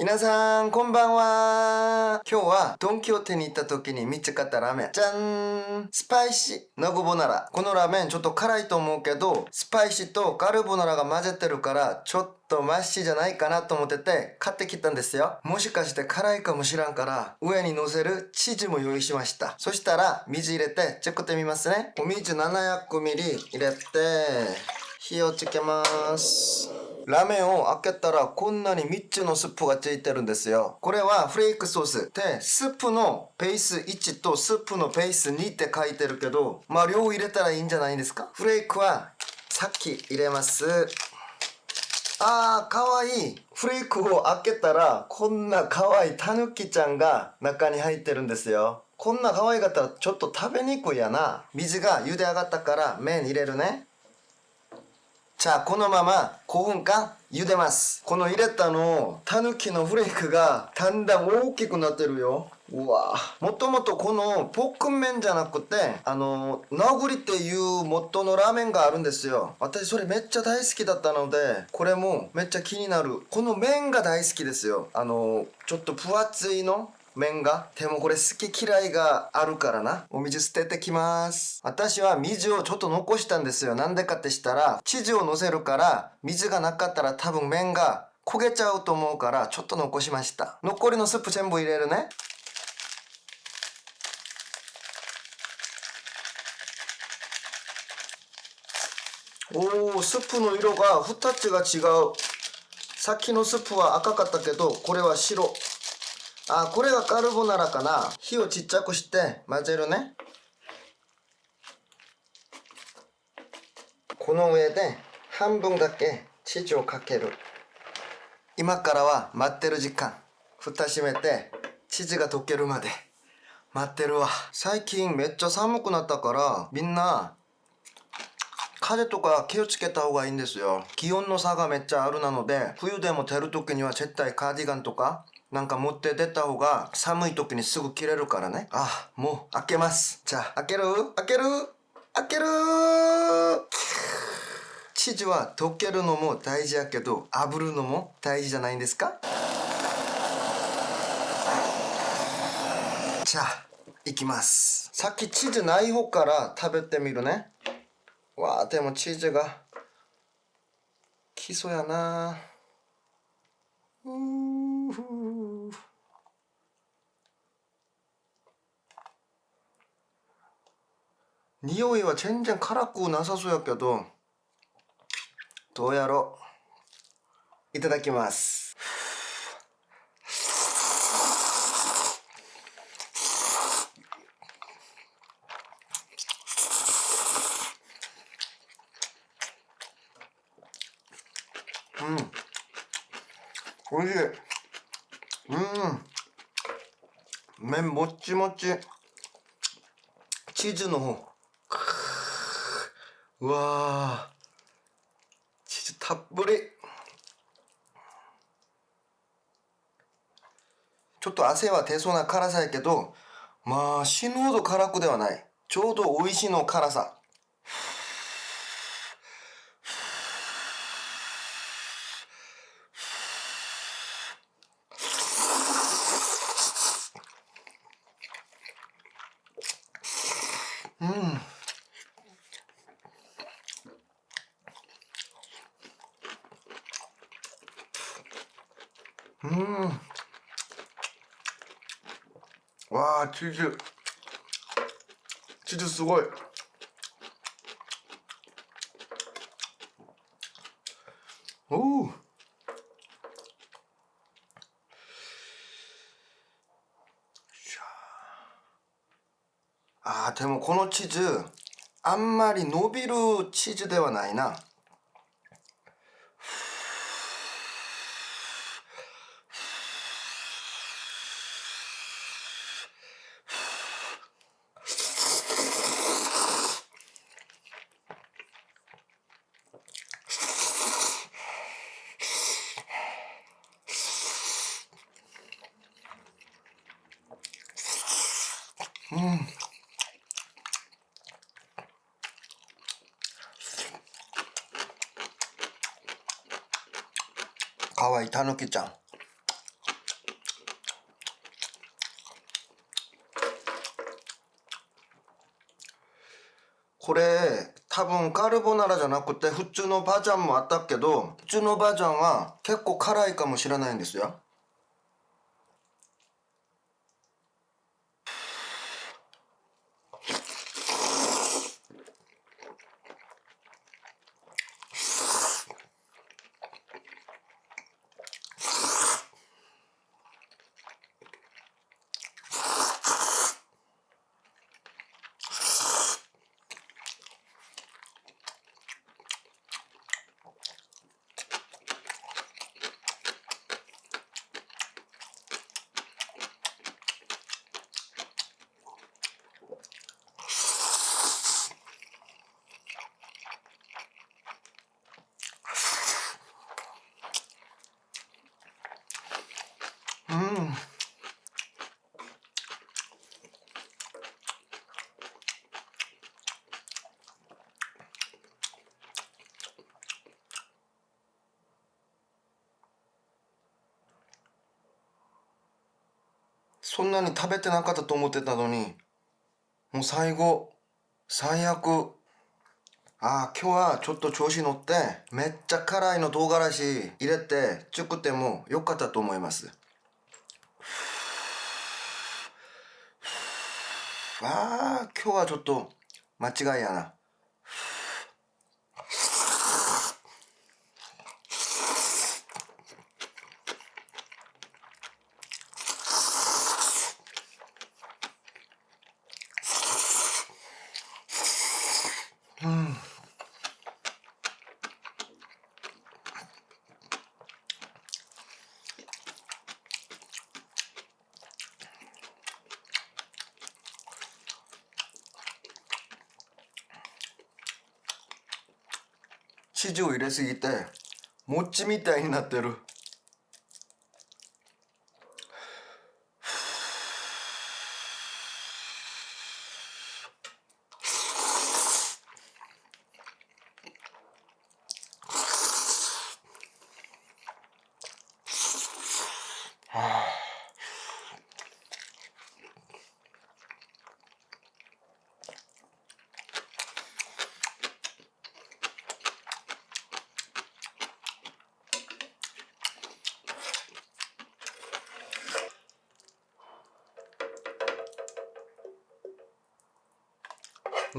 皆さん、こんばんは。今日はドンキホーテに行った時に見つかったラーメン。じゃんスパイシーナグボナラ。このラーメンちょっと辛いと思うけど、スパイシーとカルボナラが混ぜてるから、ちょっとマッシーじゃないかなと思ってて、買ってきたんですよ。もしかして辛いかもしらんから、上に乗せるチーズも用意しました。そしたら、水入れて、チェックってみますね。お水 700ml 入れて、火をつけます。ラーメンを開けたらこんなに3つのスープがついてるんですよ。これはフレークソース。で、スープのペース1とスープのペース2って書いてるけど、まあ量入れたらいいんじゃないですか？フレークはさっき入れます。あー、かわいい。フレークを開けたら、こんなかわいいタヌキちゃんが中に入ってるんですよ。こんな可愛かったらちょっと食べにくいやな。水が茹で上がったから麺入れるね。じゃあこのまま5分間茹でます。この入れたの、タヌキのフレークがだんだん大きくなってるよ。うわもともとこのポックン麺じゃなくて、あの、ナグリっていう元のラーメンがあるんですよ。私それめっちゃ大好きだったので、これもめっちゃ気になる。この麺が大好きですよ。あの、ちょっと分厚いの麺が？でもこれ好き嫌いがあるからな。お水捨ててきます。私は水をちょっと残したんですよ。なんでかってしたら、チーズを乗せるから、水がなかったら多分麺が焦げちゃうと思うから、ちょっと残しました。残りのスープ全部入れるね。おー、スープの色が2つが違う。さっきのスープは赤かったけど、これは白。あ、これがカルボナラかな。火をちっちゃくして混ぜるね。この上で半分だけチーズをかける。今からは待ってる時間。蓋閉めてチーズが溶けるまで待ってるわ。最近めっちゃ寒くなったからみんな風とか気をつけた方がいいんですよ。気温の差がめっちゃあるなので冬でも出る時には絶対カーディガンとかなんか持って出た方が寒い時にすぐ切れるからね。あ、もう開けます。じゃあ、開ける？開ける？開ける？チーズは溶けるのも大事やけど、炙るのも大事じゃないんですか？じゃあ、いきます。さっきチーズない方から食べてみるね。わあ、でもチーズが、基礎やなうー匂いは全然辛くなさそうやけどどうやろういただきますうんおいしい。うん。麺もっちもち。チーズの方。うわチーズたっぷり。ちょっと汗は出そうな辛さやけどまあ死ぬほど辛くではない。ちょうど美味しいの辛さ。あチーズチーズすごいおおあーでもこのチーズあんまり伸びるチーズではないなかわいいたぬきちゃん。これ多分カルボナラじゃなくて普通のバージョンもあったけど普通のバージョンは結構辛いかもしれないんですよ。そんなに食べてなかったと思ってたのにもう最後最悪。ああ今日はちょっと調子乗ってめっちゃ辛いの唐辛子入れて作ってもよかったと思います。ああ今日はちょっと間違いやな。生地を入れすぎて餅みたいになってる。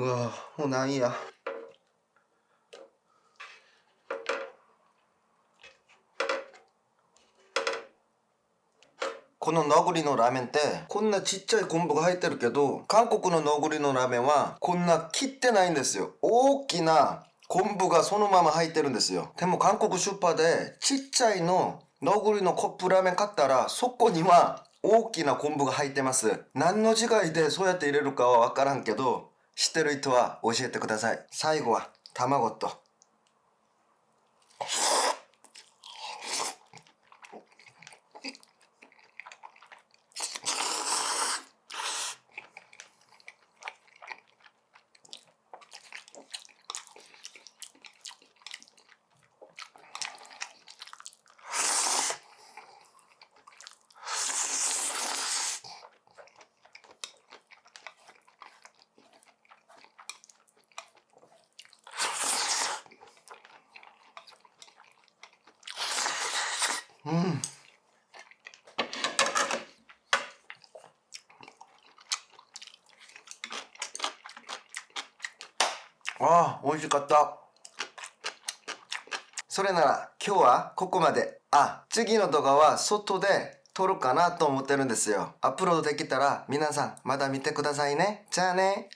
うわもうなんや。このノグリのラーメンってこんなちっちゃい昆布が入ってるけど韓国のノグリのラーメンはこんな切ってないんですよ。大きな昆布がそのまま入ってるんですよ。でも韓国スーパーでちっちゃいのノグリのコップラーメン買ったらそこには大きな昆布が入ってます。何の違いでそうやって入れるかは分からんけど知ってる人は教えてください。最後は卵と。ああ美味しかった。それなら今日はここまで。あ次の動画は外で撮るかなと思ってるんですよ。アップロードできたら皆さんまだ見てくださいね。じゃあね。